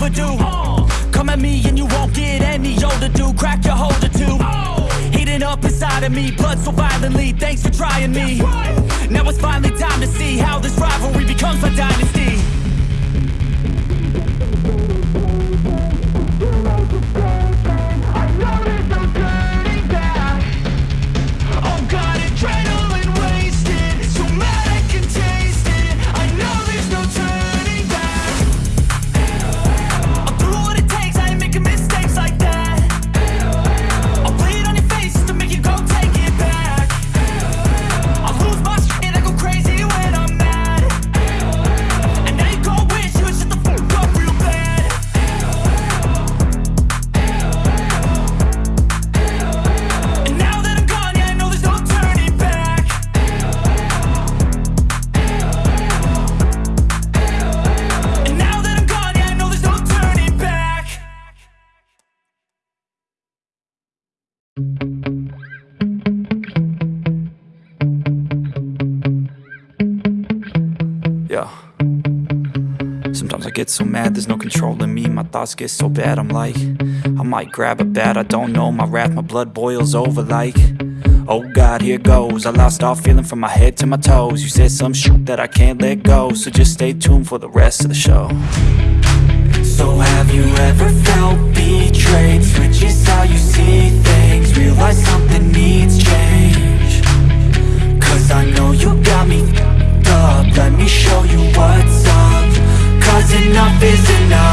overdue Come at me and you won't get any older, dude. Crack your holder too. Heating up inside of me, blood so violently. Thanks for trying me. Now it's finally time to see How this rivalry becomes Yeah. Sometimes I get so mad, there's no control in me. My thoughts get so bad, I'm like, I might grab a bat, I don't know. My wrath, my blood boils over like, oh God, here goes. I lost all feeling from my head to my toes. You said some shit that I can't let go, so just stay tuned for the rest of the show. So have you ever felt betrayed? Switches how you see things, realize something needs change. Cause I know you got me me show you what's up. Cause enough is enough